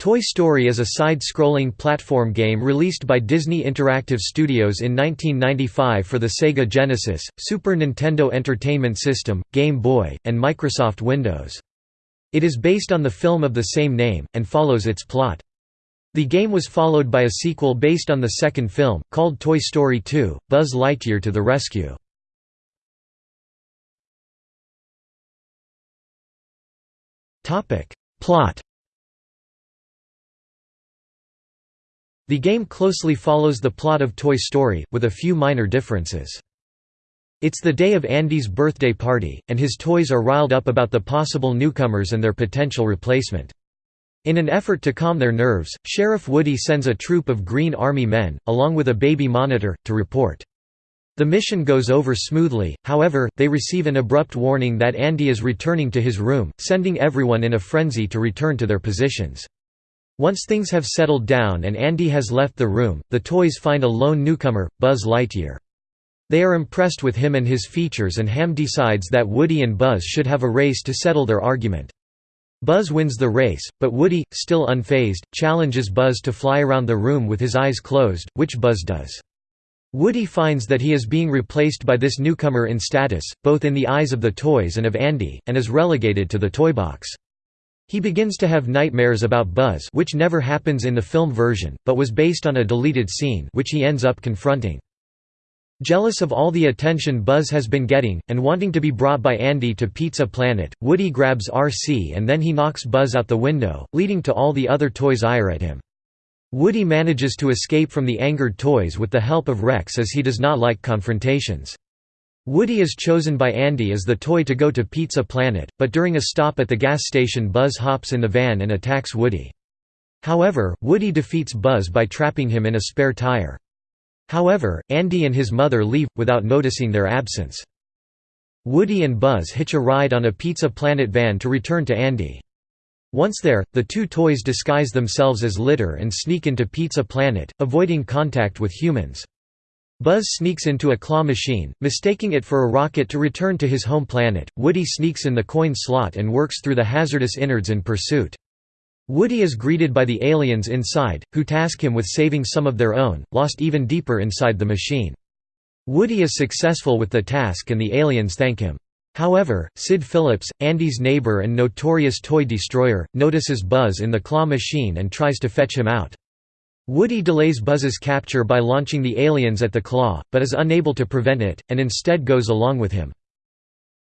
Toy Story is a side-scrolling platform game released by Disney Interactive Studios in 1995 for the Sega Genesis, Super Nintendo Entertainment System, Game Boy, and Microsoft Windows. It is based on the film of the same name, and follows its plot. The game was followed by a sequel based on the second film, called Toy Story 2, Buzz Lightyear to the Rescue. Plot The game closely follows the plot of Toy Story, with a few minor differences. It's the day of Andy's birthday party, and his toys are riled up about the possible newcomers and their potential replacement. In an effort to calm their nerves, Sheriff Woody sends a troop of Green Army men, along with a baby monitor, to report. The mission goes over smoothly, however, they receive an abrupt warning that Andy is returning to his room, sending everyone in a frenzy to return to their positions. Once things have settled down and Andy has left the room, the toys find a lone newcomer, Buzz Lightyear. They are impressed with him and his features and Hamm decides that Woody and Buzz should have a race to settle their argument. Buzz wins the race, but Woody, still unfazed, challenges Buzz to fly around the room with his eyes closed, which Buzz does. Woody finds that he is being replaced by this newcomer in status, both in the eyes of the toys and of Andy, and is relegated to the toy box. He begins to have nightmares about Buzz which never happens in the film version, but was based on a deleted scene which he ends up confronting. Jealous of all the attention Buzz has been getting, and wanting to be brought by Andy to Pizza Planet, Woody grabs RC and then he knocks Buzz out the window, leading to all the other toys' ire at him. Woody manages to escape from the angered toys with the help of Rex as he does not like confrontations. Woody is chosen by Andy as the toy to go to Pizza Planet, but during a stop at the gas station Buzz hops in the van and attacks Woody. However, Woody defeats Buzz by trapping him in a spare tire. However, Andy and his mother leave, without noticing their absence. Woody and Buzz hitch a ride on a Pizza Planet van to return to Andy. Once there, the two toys disguise themselves as litter and sneak into Pizza Planet, avoiding contact with humans. Buzz sneaks into a claw machine, mistaking it for a rocket to return to his home planet. Woody sneaks in the coin slot and works through the hazardous innards in pursuit. Woody is greeted by the aliens inside, who task him with saving some of their own, lost even deeper inside the machine. Woody is successful with the task and the aliens thank him. However, Sid Phillips, Andy's neighbor and notorious toy destroyer, notices Buzz in the claw machine and tries to fetch him out. Woody delays Buzz's capture by launching the aliens at the claw, but is unable to prevent it, and instead goes along with him.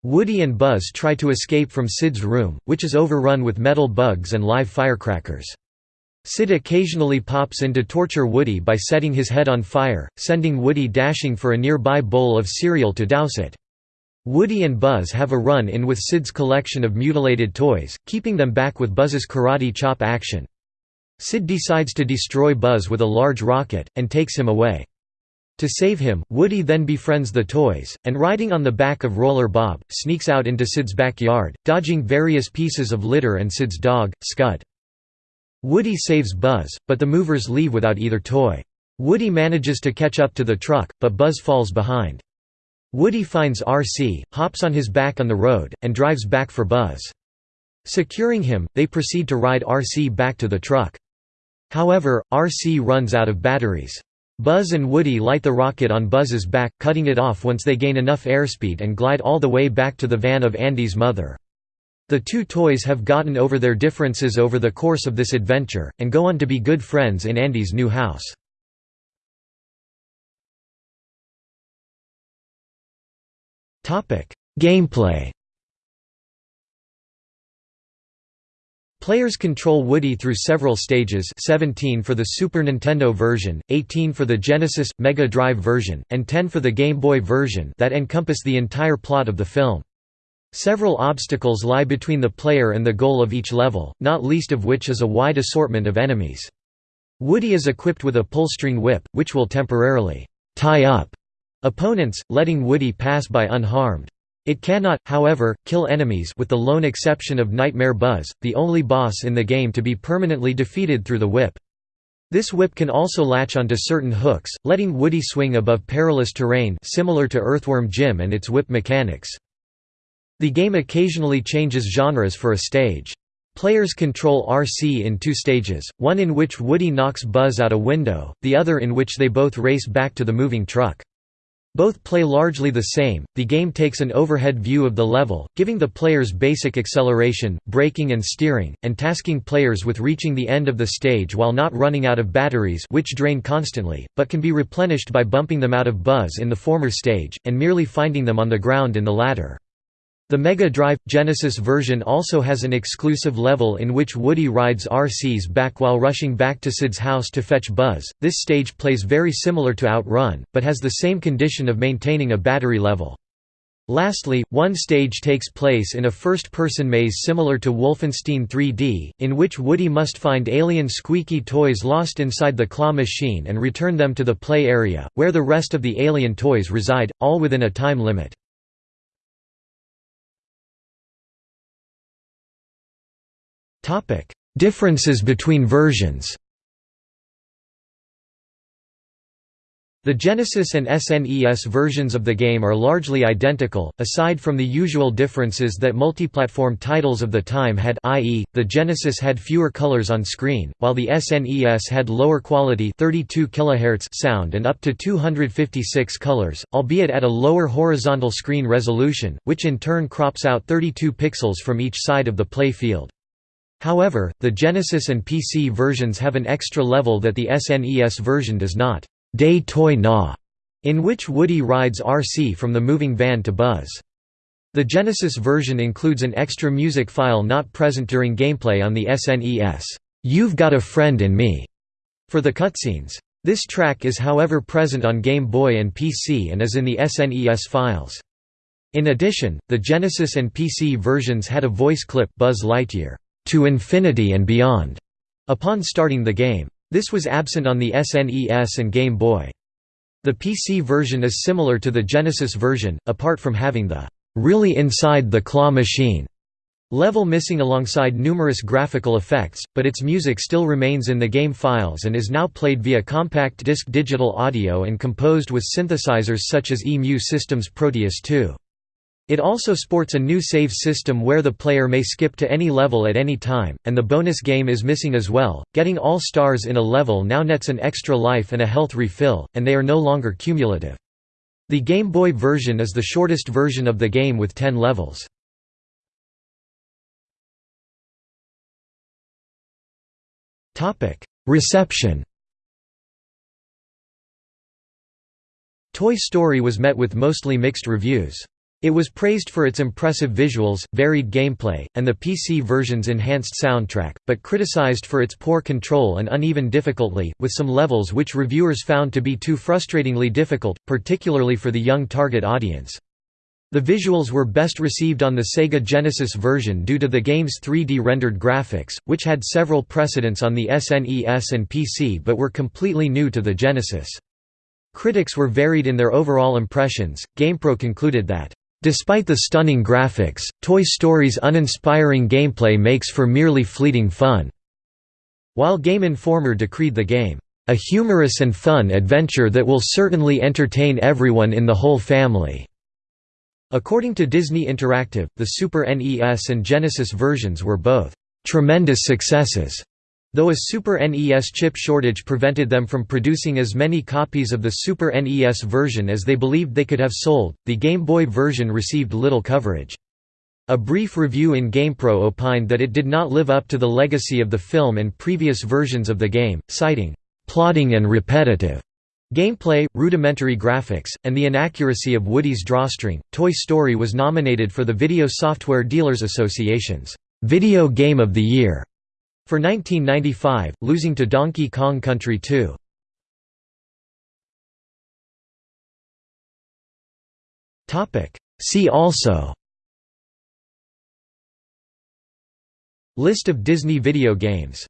Woody and Buzz try to escape from Sid's room, which is overrun with metal bugs and live firecrackers. Sid occasionally pops in to torture Woody by setting his head on fire, sending Woody dashing for a nearby bowl of cereal to douse it. Woody and Buzz have a run-in with Sid's collection of mutilated toys, keeping them back with Buzz's karate chop action. Sid decides to destroy Buzz with a large rocket, and takes him away. To save him, Woody then befriends the toys, and riding on the back of Roller Bob, sneaks out into Sid's backyard, dodging various pieces of litter and Sid's dog, Scud. Woody saves Buzz, but the movers leave without either toy. Woody manages to catch up to the truck, but Buzz falls behind. Woody finds RC, hops on his back on the road, and drives back for Buzz. Securing him, they proceed to ride RC back to the truck. However, RC runs out of batteries. Buzz and Woody light the rocket on Buzz's back, cutting it off once they gain enough airspeed and glide all the way back to the van of Andy's mother. The two toys have gotten over their differences over the course of this adventure, and go on to be good friends in Andy's new house. Gameplay Players control Woody through several stages 17 for the Super Nintendo version, 18 for the Genesis, Mega Drive version, and 10 for the Game Boy version that encompass the entire plot of the film. Several obstacles lie between the player and the goal of each level, not least of which is a wide assortment of enemies. Woody is equipped with a pull-string whip, which will temporarily tie up opponents, letting Woody pass by unharmed. It cannot, however, kill enemies with the lone exception of Nightmare Buzz, the only boss in the game to be permanently defeated through the whip. This whip can also latch onto certain hooks, letting Woody swing above perilous terrain similar to Earthworm Jim and its whip mechanics. The game occasionally changes genres for a stage. Players control RC in two stages, one in which Woody knocks Buzz out a window, the other in which they both race back to the moving truck. Both play largely the same. The game takes an overhead view of the level, giving the players basic acceleration, braking and steering, and tasking players with reaching the end of the stage while not running out of batteries which drain constantly, but can be replenished by bumping them out of Buzz in the former stage, and merely finding them on the ground in the latter. The Mega Drive Genesis version also has an exclusive level in which Woody rides RCs back while rushing back to Sid's house to fetch Buzz. This stage plays very similar to Outrun, but has the same condition of maintaining a battery level. Lastly, one stage takes place in a first-person maze similar to Wolfenstein 3D, in which Woody must find alien squeaky toys lost inside the claw machine and return them to the play area, where the rest of the alien toys reside, all within a time limit. Differences between versions The Genesis and SNES versions of the game are largely identical, aside from the usual differences that multiplatform titles of the time had i.e., the Genesis had fewer colors on screen, while the SNES had lower quality 32 kHz sound and up to 256 colors, albeit at a lower horizontal screen resolution, which in turn crops out 32 pixels from each side of the play field. However, the Genesis and PC versions have an extra level that the SNES version does not, Day Toy Na, in which Woody rides RC from the moving van to Buzz. The Genesis version includes an extra music file not present during gameplay on the SNES, You've Got a Friend in Me, for the cutscenes. This track is however present on Game Boy and PC and is in the SNES files. In addition, the Genesis and PC versions had a voice clip Buzz Lightyear to infinity and beyond upon starting the game. This was absent on the SNES and Game Boy. The PC version is similar to the Genesis version, apart from having the really inside the claw machine level missing alongside numerous graphical effects, but its music still remains in the game files and is now played via compact disc digital audio and composed with synthesizers such as EMU Systems Proteus 2. It also sports a new save system where the player may skip to any level at any time, and the bonus game is missing as well. Getting all stars in a level now nets an extra life and a health refill, and they are no longer cumulative. The Game Boy version is the shortest version of the game with 10 levels. Reception Toy Story was met with mostly mixed reviews. It was praised for its impressive visuals, varied gameplay, and the PC version's enhanced soundtrack, but criticized for its poor control and uneven difficulty, with some levels which reviewers found to be too frustratingly difficult, particularly for the young target audience. The visuals were best received on the Sega Genesis version due to the game's 3D rendered graphics, which had several precedents on the SNES and PC but were completely new to the Genesis. Critics were varied in their overall impressions. GamePro concluded that Despite the stunning graphics, Toy Story's uninspiring gameplay makes for merely fleeting fun. While Game Informer decreed the game, a humorous and fun adventure that will certainly entertain everyone in the whole family. According to Disney Interactive, the Super NES and Genesis versions were both tremendous successes. Though a Super NES chip shortage prevented them from producing as many copies of the Super NES version as they believed they could have sold, the Game Boy version received little coverage. A brief review in GamePro opined that it did not live up to the legacy of the film and previous versions of the game, citing, "...plodding and repetitive." Gameplay, rudimentary graphics, and the inaccuracy of Woody's drawstring, Toy Story was nominated for the Video Software Dealers Association's Video Game of the Year for 1995, losing to Donkey Kong Country 2. See also. List of Disney video games